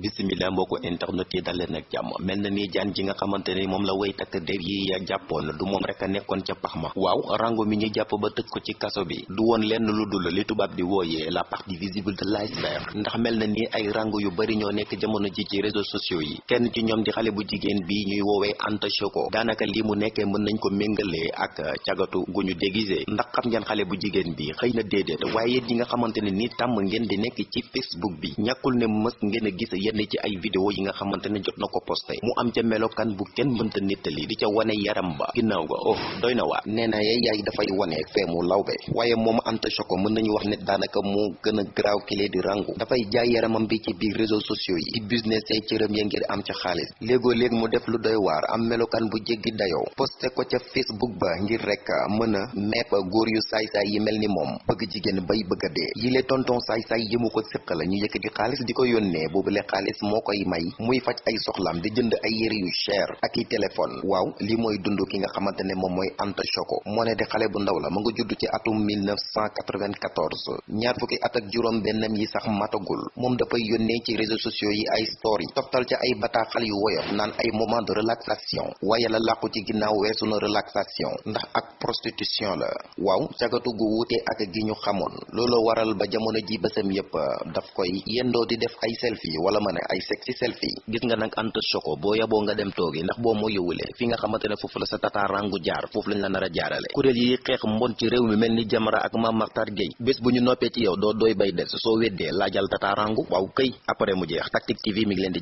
bisimila mbokku internet yi dal leen ak jàmm. Mel na ni jaan ji nga xamante ni moom la way takk der yi ya jàppoon. Du moom rek a nekkoon ca pax ma. Waaw rango mi ñu jàpp ba tëj ko ci kaso bi. Du woon lenn lu dul li tubaab di wooyee la partie visible de l'iceberg. Ndax mel na ni ay rango yu bari ñoo nekk jamono ji ci réseaux sociaux yi. Kenn ci ñoom di xale bu jigéen bi ñuy woowee Anta Choco daanaka li mu nekkee mën nañ ko méngalee ak cagatu gu ñu déguisé. Ndax xam ngeen xale bu jigéen bi xëy na déedéet. Waaye yéen ñi nga xamante ne ni tàmm ngeen di nekk ci Facebook bi. Ñàkkul ne mës ngeen gis yenn ci ay vidéo yi nga xamante ne jot na ko posté mu am ca melokaan bu kenn mënta nettali di ca wane yaram ba ginnaaw ga oh doy na waa nee na yay yaay dafay wane fee mu lawbe waaye moom Anta Choco mën nañu wax ne daanaka mu gën a garaaw kile di rangu dafay jaay yaramam bi ci biir réseaux sociaux yi di business ay cëram ya ngir am ca xaalis léegoo léeg mu def lu doy waar am melokaan bu jéggi dayoo posté ko ca Facebook ba ngir rek mën a mepp góor yu saay-saay yi mel ni moom bëgg jigéen bay bëgg a dee yile tonton saay-saay yi mu ko séq la ñu yëkkati xaalis di ko yónnee xaalis moo koy may. Muy faj ay soxlam di jënd ay yére yu cher ak i téléphone. Waaw li mooy dund ki nga xamante ne moom mooy Anta Choco moo ne di xale bu ndaw la mu nga judd ci atum 1994 ñaar fukki at ak juróom bennam yi sax matagul. Moom dafay yónnee ci réseaux sociaux yi ay story toftal ca ay bataaxal yu woyof naan ay moment de relaxation. Waaye la làqu ci ginnaaw weesu na relaxation ndax ak prostitution la. Waaw cagatu gu wuute ak gi ñu looloo waral ba jamono ji bësam yépp daf koy yendoo di def ay selfie wala ne ay sexy selfie. Gis nga nag Anta Choco boo yaboo nga dem toogi ndax boo moo yowule fi nga xamante ne la sa tatarangu jaar foofu lañ la nar jaarale. Kuréel yi xeex mbon ci mi mel ni Jamra ak Mame Mactar Gueye bés bu ñu noppee ci yow doo doy bay des soo weddee laajal këy après mu jeex. Tactic TV mi ngi di